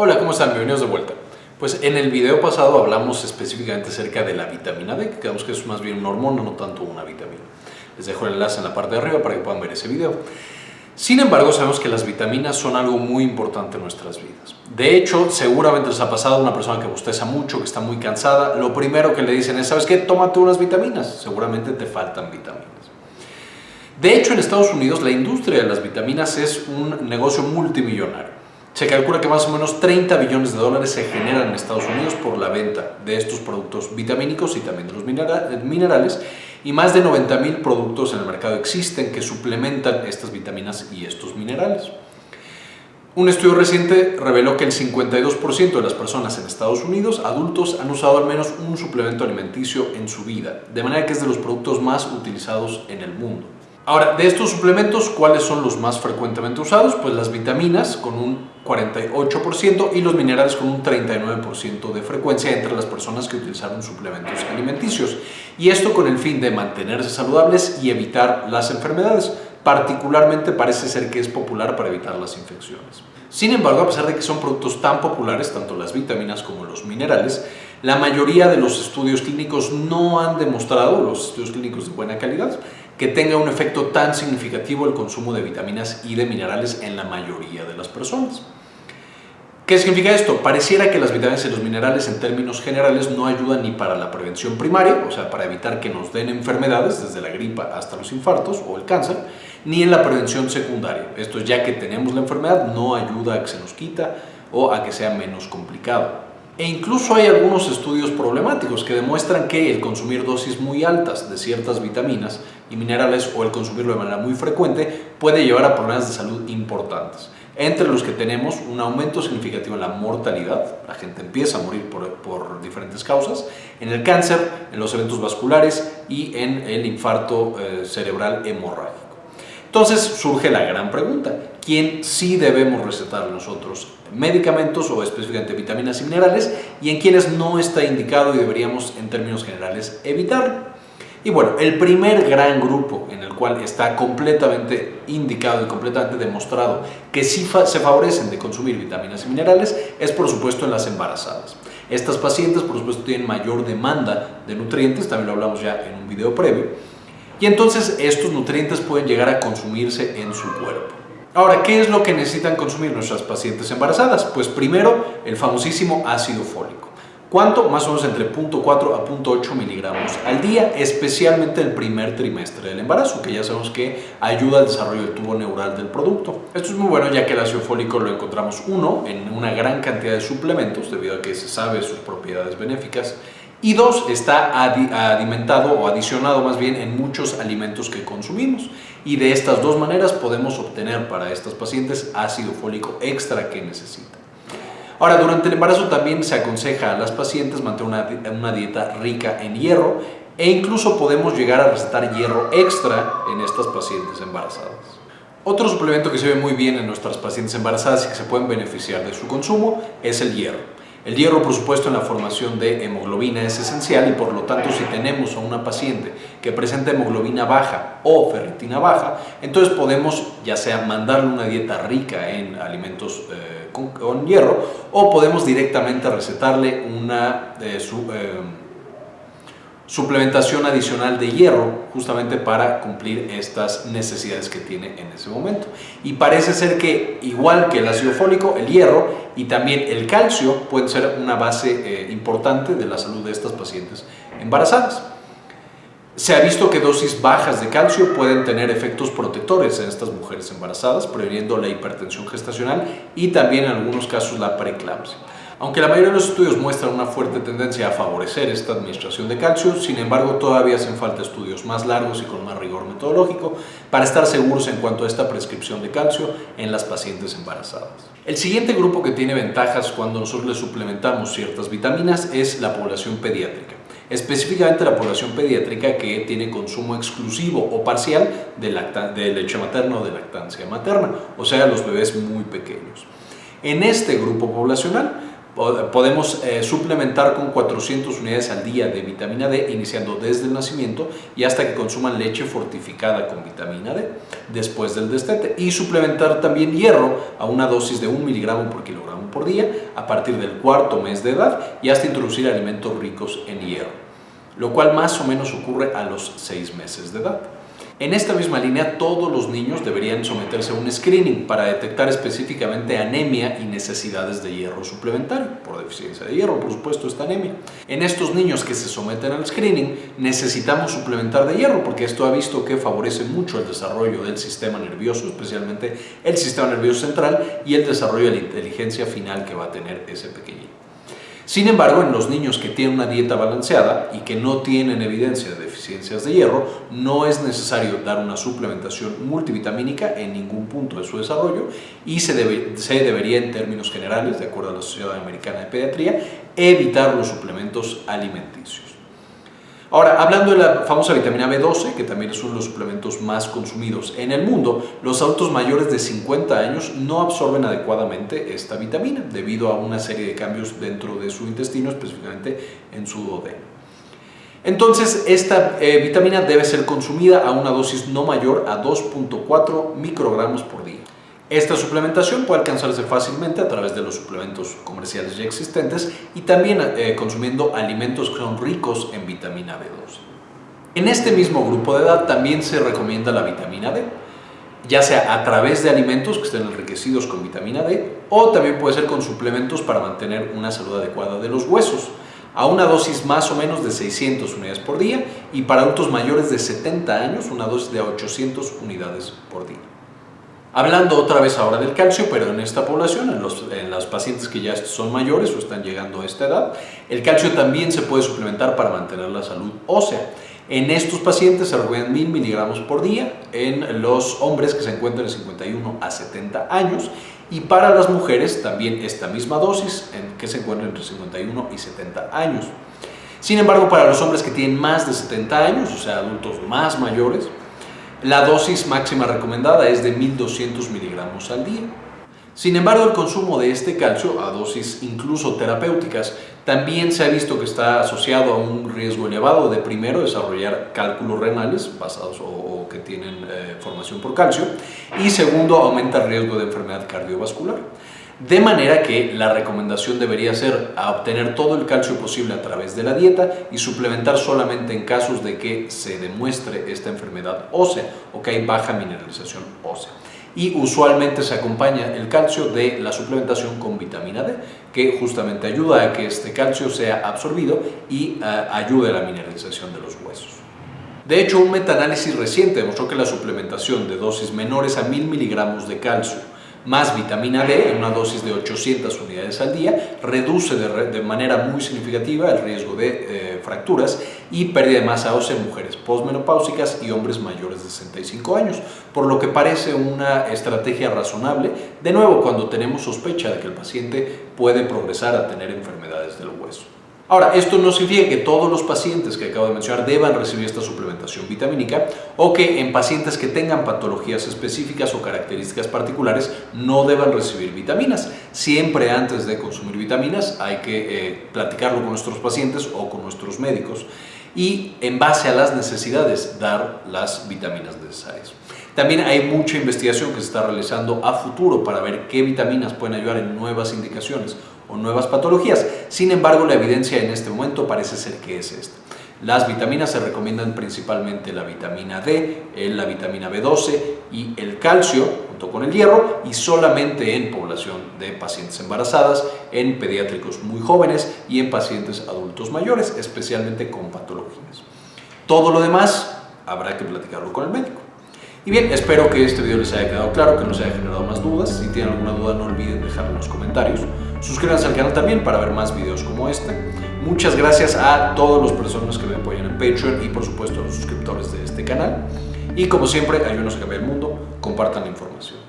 Hola, ¿cómo están? Bienvenidos de vuelta. Pues en el video pasado hablamos específicamente acerca de la vitamina D, que creemos que es más bien una hormona, no tanto una vitamina. Les dejo el enlace en la parte de arriba para que puedan ver ese video. Sin embargo, sabemos que las vitaminas son algo muy importante en nuestras vidas. De hecho, seguramente les ha pasado a una persona que bosteza mucho, que está muy cansada, lo primero que le dicen es, ¿sabes qué? Tómate unas vitaminas. Seguramente te faltan vitaminas. De hecho, en Estados Unidos la industria de las vitaminas es un negocio multimillonario. Se calcula que más o menos 30 billones de dólares se generan en Estados Unidos por la venta de estos productos vitamínicos y también de los minerales y más de 90 mil productos en el mercado existen que suplementan estas vitaminas y estos minerales. Un estudio reciente reveló que el 52% de las personas en Estados Unidos, adultos, han usado al menos un suplemento alimenticio en su vida, de manera que es de los productos más utilizados en el mundo. Ahora, de estos suplementos, ¿cuáles son los más frecuentemente usados? Pues las vitaminas con un 48% y los minerales con un 39% de frecuencia entre las personas que utilizaron suplementos alimenticios. Y esto con el fin de mantenerse saludables y evitar las enfermedades. Particularmente parece ser que es popular para evitar las infecciones. Sin embargo, a pesar de que son productos tan populares, tanto las vitaminas como los minerales, la mayoría de los estudios clínicos no han demostrado, los estudios clínicos de buena calidad, que tenga un efecto tan significativo el consumo de vitaminas y de minerales en la mayoría de las personas. ¿Qué significa esto? Pareciera que las vitaminas y los minerales en términos generales no ayudan ni para la prevención primaria, o sea, para evitar que nos den enfermedades, desde la gripa hasta los infartos o el cáncer, ni en la prevención secundaria. Esto es ya que tenemos la enfermedad, no ayuda a que se nos quita o a que sea menos complicado. E incluso hay algunos estudios problemáticos que demuestran que el consumir dosis muy altas de ciertas vitaminas y minerales o el consumirlo de manera muy frecuente puede llevar a problemas de salud importantes. Entre los que tenemos un aumento significativo en la mortalidad, la gente empieza a morir por, diferentes causas, en el cáncer, en los eventos vasculares y en el infarto eh, cerebral hemorrágico. Entonces surge la gran pregunta, ¿quién sí debemos recetar nosotros medicamentos o específicamente vitaminas y minerales y en quienes no está indicado y deberíamos en términos generales evitarlo? Y bueno, el primer gran grupo en el cual está completamente indicado y completamente demostrado que sí se favorecen de consumir vitaminas y minerales es por supuesto en las embarazadas. Estas pacientes por supuesto tienen mayor demanda de nutrientes, también lo hablamos ya en un video previo, y entonces estos nutrientes pueden llegar a consumirse en su cuerpo. Ahora, ¿qué es lo que necesitan consumir nuestras pacientes embarazadas? Pues primero, el famosísimo ácido fólico. ¿Cuánto? Más o menos entre 0.4 a 0.8 miligramos al día, especialmente el primer trimestre del embarazo, que ya sabemos que ayuda al desarrollo del tubo neural del producto. Esto es muy bueno ya que el ácido fólico lo encontramos, uno, en una gran cantidad de suplementos, debido a que se sabe sus propiedades benéficas, y dos, está o adicionado más bien en muchos alimentos que consumimos. Y de estas dos maneras podemos obtener para estas pacientes ácido fólico extra que necesitan. Ahora, durante el embarazo también se aconseja a las pacientes mantener una, una dieta rica en hierro e incluso podemos llegar a recetar hierro extra en estas pacientes embarazadas. Otro suplemento que se ve muy bien en nuestras pacientes embarazadas y que se pueden beneficiar de su consumo es el hierro. El hierro, por supuesto, en la formación de hemoglobina es esencial y por lo tanto si tenemos a una paciente que presenta hemoglobina baja o ferritina baja, entonces podemos ya sea mandarle una dieta rica en alimentos eh, con, hierro o podemos directamente recetarle una eh, eh, suplementación adicional de hierro justamente para cumplir estas necesidades que tiene en ese momento. Y parece ser que igual que el ácido fólico, el hierro y también el calcio pueden ser una base eh, importante de la salud de estas pacientes embarazadas. Se ha visto que dosis bajas de calcio pueden tener efectos protectores en estas mujeres embarazadas, previniendo la hipertensión gestacional y también en algunos casos la preeclampsia. Aunque la mayoría de los estudios muestran una fuerte tendencia a favorecer esta administración de calcio, sin embargo todavía hacen falta estudios más largos y con más rigor metodológico para estar seguros en cuanto a esta prescripción de calcio en las pacientes embarazadas. El siguiente grupo que tiene ventajas cuando nosotros le suplementamos ciertas vitaminas es la población pediátrica específicamente la población pediátrica que tiene consumo exclusivo o parcial de, de leche materna o de lactancia materna, o sea, los bebés muy pequeños. En este grupo poblacional Podemos eh, suplementar con 400 unidades al día de vitamina D, iniciando desde el nacimiento y hasta que consuman leche fortificada con vitamina D después del destete. Y suplementar también hierro a una dosis de 1 miligramo por kilogramo por día a partir del cuarto mes de edad y hasta introducir alimentos ricos en hierro, lo cual más o menos ocurre a los 6 meses de edad. En esta misma línea, todos los niños deberían someterse a un screening para detectar específicamente anemia y necesidades de hierro suplementario, por deficiencia de hierro, por supuesto, esta anemia. En estos niños que se someten al screening, necesitamos suplementar de hierro porque esto ha visto que favorece mucho el desarrollo del sistema nervioso, especialmente el sistema nervioso central y el desarrollo de la inteligencia final que va a tener ese pequeñito. Sin embargo, en los niños que tienen una dieta balanceada y que no tienen evidencia de deficiencias de hierro, no es necesario dar una suplementación multivitamínica en ningún punto de su desarrollo y se, debería, en términos generales, de acuerdo a la Sociedad Americana de Pediatría, evitar los suplementos alimenticios. Ahora, hablando de la famosa vitamina B12, que también es uno de los suplementos más consumidos en el mundo, los adultos mayores de 50 años no absorben adecuadamente esta vitamina debido a una serie de cambios dentro de su intestino, específicamente en su duodeno. Entonces, esta eh, vitamina debe ser consumida a una dosis no mayor a 2.4 microgramos por día. Esta suplementación puede alcanzarse fácilmente a través de los suplementos comerciales ya existentes y también eh, consumiendo alimentos que son ricos en vitamina B2. En este mismo grupo de edad también se recomienda la vitamina D, ya sea a través de alimentos que estén enriquecidos con vitamina D o también puede ser con suplementos para mantener una salud adecuada de los huesos a una dosis más o menos de 600 unidades por día y para adultos mayores de 70 años una dosis de 800 unidades por día. Hablando otra vez ahora del calcio, pero en esta población, en los, en pacientes que ya son mayores o están llegando a esta edad, el calcio también se puede suplementar para mantener la salud ósea. En estos pacientes se recomiendan 1000 miligramos por día, en los hombres que se encuentran de 51 a 70 años y para las mujeres también esta misma dosis, en que se encuentran entre 51 y 70 años. Sin embargo, para los hombres que tienen más de 70 años, o sea, adultos más mayores, la dosis máxima recomendada es de 1200 miligramos al día. Sin embargo, el consumo de este calcio a dosis incluso terapéuticas también se ha visto que está asociado a un riesgo elevado de primero desarrollar cálculos renales basados o, que tienen eh, formación por calcio y segundo aumenta el riesgo de enfermedad cardiovascular. De manera que la recomendación debería ser obtener todo el calcio posible a través de la dieta y suplementar solamente en casos de que se demuestre esta enfermedad ósea o que hay baja mineralización ósea. Y usualmente se acompaña el calcio de la suplementación con vitamina D, que justamente ayuda a que este calcio sea absorbido y uh, ayude a la mineralización de los huesos. De hecho, un metaanálisis reciente demostró que la suplementación de dosis menores a 1000 miligramos de calcio más vitamina D en una dosis de 800 unidades al día reduce de, manera muy significativa el riesgo de eh, fracturas y pérdida de masa ósea en mujeres postmenopáusicas y hombres mayores de 65 años, por lo que parece una estrategia razonable, de nuevo cuando tenemos sospecha de que el paciente puede progresar a tener enfermedades del hueso. Ahora, esto no significa que todos los pacientes que acabo de mencionar deban recibir esta suplementación vitamínica o que en pacientes que tengan patologías específicas o características particulares no deban recibir vitaminas. Siempre antes de consumir vitaminas hay que eh, platicarlo con nuestros pacientes o con nuestros médicos y en base a las necesidades dar las vitaminas necesarias. También hay mucha investigación que se está realizando a futuro para ver qué vitaminas pueden ayudar en nuevas indicaciones o nuevas patologías. Sin embargo, la evidencia en este momento parece ser que es esta. Las vitaminas se recomiendan principalmente la vitamina D, la vitamina B12 y el calcio junto con el hierro y solamente en población de pacientes embarazadas, en pediátricos muy jóvenes y en pacientes adultos mayores, especialmente con patologías. Todo lo demás habrá que platicarlo con el médico. Y bien, espero que este video les haya quedado claro, que no se haya generado más dudas. Si tienen alguna duda no olviden dejarlo en los comentarios. Suscríbanse al canal también para ver más videos como este. Muchas gracias a todas las personas que me apoyan en Patreon y por supuesto a los suscriptores de este canal. Y como siempre, ayúdenos a cambiar el mundo, compartan la información.